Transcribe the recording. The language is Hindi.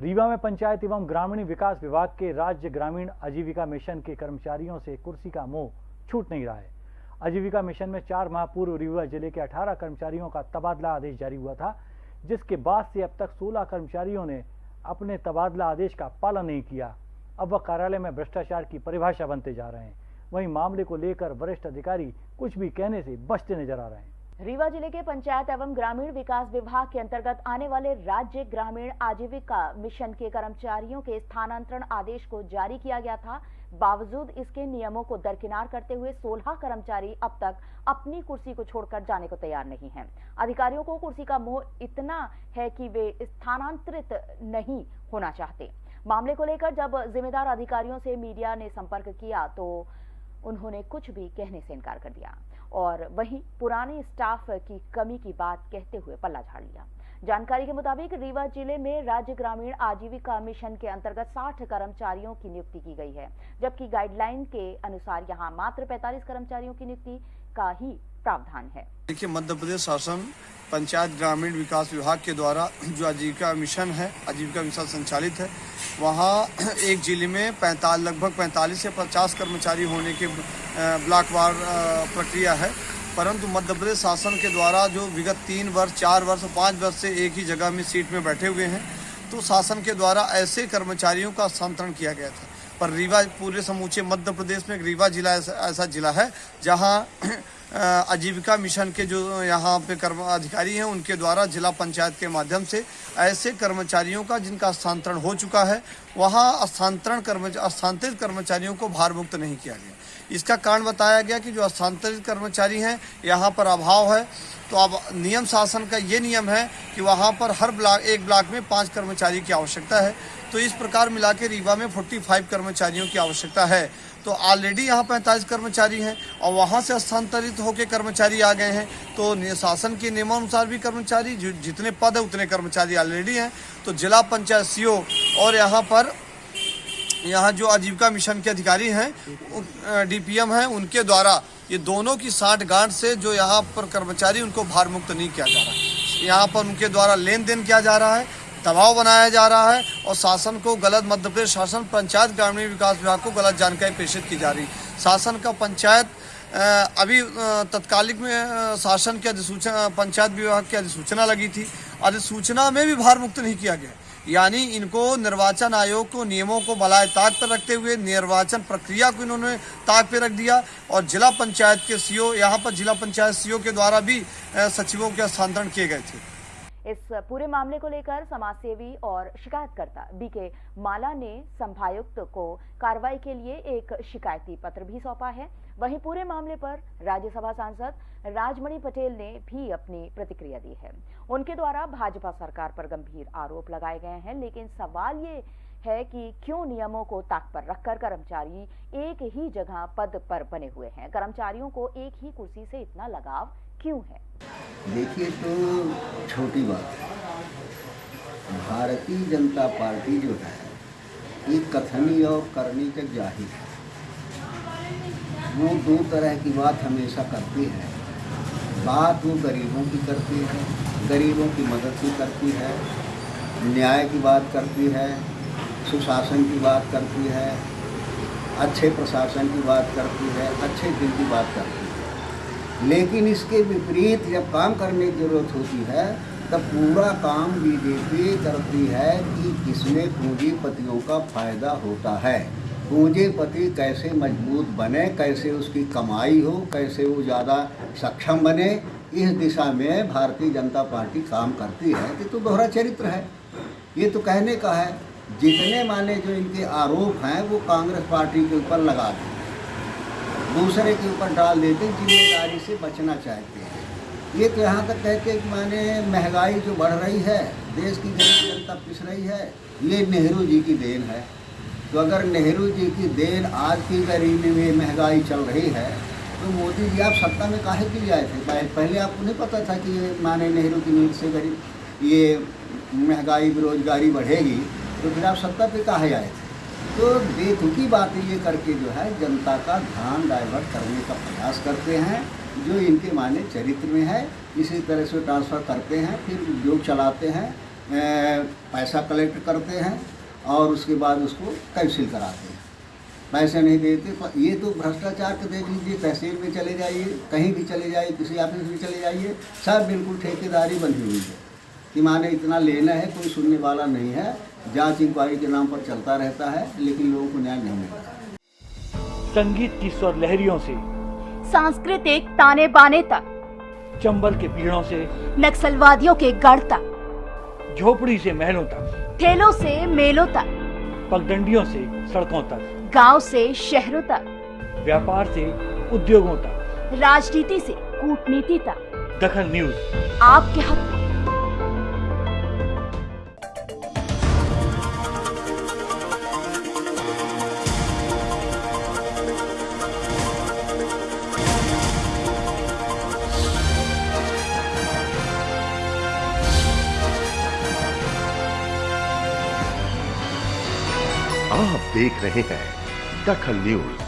रीवा में पंचायत एवं ग्रामीण विकास विभाग के राज्य ग्रामीण आजीविका मिशन के कर्मचारियों से कुर्सी का मोह छूट नहीं रहा है। आजीविका मिशन में चार माह पूर्व रीवा ज़िले के 18 कर्मचारियों का तबादला आदेश जारी हुआ था, जिसके बाद से अब तक 16 कर्मचारियों ने अपने तबादला आदेश का पालन नहीं किया। अब वह कार्यालय में भ्रष्टाचार की परिभाषा बनते जा रहे हैं। वहीं मामले को लेकर वरिष्ठ अधिकारी कुछ भी कहने से बचते नज़र आ रहे हैं। रीवा ज़िले के पंचायत एवं ग्रामीण विकास विभाग के अंतर्गत आने वाले राज्य ग्रामीण आजीविका मिशन के कर्मचारियों के स्थानांतरण आदेश को जारी किया गया था। बावजूद इसके नियमों को दरकिनार करते हुए 16 कर्मचारी अब तक अपनी कुर्सी को छोड़कर जाने को तैयार नहीं हैं। अधिकारियों को कुर्सी का मोह इतना है कि वे स्थानांतरित नहीं होना चाहते। मामले को लेकर जब जिम्मेदार अधिकारियों से मीडिया ने संपर्क किया तो उन्होंने कुछ भी कहने से इनकार कर दिया। और वहीं पुराने स्टाफ की कमी की बात कहते हुए पल्ला झाड़ लिया। जानकारी के मुताबिक रीवा ज़िले में राज्य ग्रामीण आजीविका मिशन के अंतर्गत 60 कर्मचारियों की नियुक्ति की गई है, जबकि गाइडलाइन के अनुसार यहाँ मात्र 45 कर्मचारियों की नियुक्ति का ही प्रावधान है। देखिए, मध्य प्रदेश शासन पंचायत ग्रामीण विकास विभाग के द्वारा जो आजीविका मिशन है, आजीविका मिशन संचालित है, वहाँ एक ज़िले में पैंताल, लगभग 45 से 50 कर्मचारी होने के ब्लॉकवार प्रक्रिया है। परंतु मध्य प्रदेश शासन के द्वारा जो विगत तीन वर्ष, चार वर्ष, पाँच वर्ष से एक ही जगह में सीट में बैठे हुए हैं तो शासन के द्वारा ऐसे कर्मचारियों का स्थानांतरण किया गया था। पर रीवा पूरे समूचे मध्य प्रदेश में रीवा जिला ऐसा, जिला है जहाँ आजीविका मिशन के जो यहाँ पे कर्म अधिकारी हैं उनके द्वारा जिला पंचायत के माध्यम से ऐसे कर्मचारियों का जिनका स्थानांतरण हो चुका है वहाँ स्थानांतरण कर्मचारी स्थानांतरित कर्मचारियों को भार मुक्त नहीं किया गया। इसका कारण बताया गया कि जो स्थानांतरित कर्मचारी हैं यहाँ पर अभाव है तो अब नियम शासन का ये नियम है कि वहाँ पर हर ब्लॉक एक ब्लॉक में पाँच कर्मचारी की आवश्यकता है। तो इस प्रकार मिला के रीवा में 45 कर्मचारियों की आवश्यकता है। तो ऑलरेडी यहाँ पैंतालीस कर्मचारी हैं और वहाँ से स्थानांतरित होकर कर्मचारी आ गए हैं। तो शासन के नियमानुसार भी कर्मचारी जितने पद है उतने कर्मचारी ऑलरेडी हैं। तो जिला पंचायत सीओ और यहाँ पर, यहाँ जो आजीविका मिशन के अधिकारी हैं डीपीएम हैं, उनके द्वारा ये दोनों की साठ गांठ से जो यहाँ पर कर्मचारी, उनको भारमुक्त नहीं किया जा रहा यहाँ पर उनके द्वारा लेन देन किया जा रहा है। दबाव बनाया जा रहा है और शासन को गलत मध्य प्रदेश शासन, पंचायत, ग्रामीण विकास विभाग को गलत जानकारी प्रेषित की जा रही। शासन का पंचायत अभी तत्कालिक में शासन की अधिसूचना, पंचायत विभाग की अधिसूचना लगी थी। अधिसूचना में भी भार मुक्त नहीं किया गया। यानी इनको निर्वाचन आयोग को नियमों को बलाय ताक पर रखते हुए निर्वाचन प्रक्रिया को इन्होंने ताक पे रख दिया और जिला पंचायत के सीओ, यहाँ पर जिला पंचायत सीओ के द्वारा भी सचिवों के हस्तांतरण किए गए थे। इस पूरे मामले को लेकर समाजसेवी और शिकायतकर्ता बीके माला ने संभायुक्त को कार्रवाई के लिए एक शिकायती पत्र भी सौंपा है। वहीं पूरे मामले पर राज्यसभा सांसद राजमणि पटेल ने भी अपनी प्रतिक्रिया दी है। उनके द्वारा भाजपा सरकार पर गंभीर आरोप लगाए गए हैं, लेकिन सवाल ये है कि क्यों नियमों को ताक पर रखकर कर्मचारी एक ही जगह पद पर बने हुए हैं? कर्मचारियों को एक ही कुर्सी से इतना लगाव क्यों है? देखिए तो छोटी बात है। भारतीय जनता पार्टी जो है ये कथनी और करनी का ज़ाहिर है। वो दो तरह की बात हमेशा करती है। बात वो गरीबों की करती है, गरीबों की मदद की करती है, न्याय की बात करती है, सुशासन की बात करती है, अच्छे प्रशासन की बात करती है, अच्छे दिल की बात करती है। लेकिन इसके विपरीत जब काम करने की ज़रूरत होती है, तब पूरा काम बीजेपी करती है कि इसमें पूंजीपतियों का फ़ायदा होता है। पूंजीपति कैसे मज़बूत बने, कैसे उसकी कमाई हो, कैसे वो ज़्यादा सक्षम बने, इस दिशा में भारतीय जनता पार्टी काम करती है। ये तो दोहरा चरित्र है। ये तो कहने का है, जितने माने जो इनके आरोप हैं, वो कांग्रेस पार्टी के ऊपर लगा दें। दूसरे के ऊपर डाल देते हैं ज़िम्मेदारी से बचना चाहते हैं। ये तो यहाँ तक कहते हैं कि माने महँगाई जो बढ़ रही है, देश की गरीब जनता पिस रही है, ये नेहरू जी की देन है। तो अगर नेहरू जी की देन आज की गरीबी में महँगाई चल रही है तो मोदी जी आप सत्ता में काहे के लिए आए थे? पहले आपको नहीं पता था कि ये माने नेहरू की नीति से गरीब, ये महँगाई, बेरोजगारी बढ़ेगी तो फिर आप सत्ता पे काहे आए थे? तो बेतुकी बातें ये करके जो है, जनता का ध्यान डाइवर्ट करने का प्रयास करते हैं, जो इनके माने चरित्र में है। इसी तरह से ट्रांसफ़र करते हैं, फिर उद्योग चलाते हैं पैसा कलेक्ट करते हैं और उसके बाद उसको कैंसिल कराते हैं। पैसे नहीं देते ये तो भ्रष्टाचार के देख लीजिए तहसील में चले जाइए, कहीं भी चले जाइए, किसी ऑफ़िस में चले जाइए, सब बिल्कुल ठेकेदारी बनी हुई है कि माने इतना लेना है, कोई सुनने वाला नहीं है जाँच इंक्वायरी के नाम पर चलता रहता है लेकिन लोगों को न्याय नहीं मिल रहा संगीत की स्वर लहरियों से सांस्कृतिक ताने बाने तक चंबल के पीड़ों से नक्सलवादियों के गढ़ तक झोपड़ी से महलों तक ठेलों से मेलों तक पगडंडियों से सड़कों तक गाँव से शहरों तक व्यापार से उद्योगों तक। राजनीति से कूटनीति तक। दखन न्यूज़। आपके हक आप देख रहे हैं दखल न्यूज़।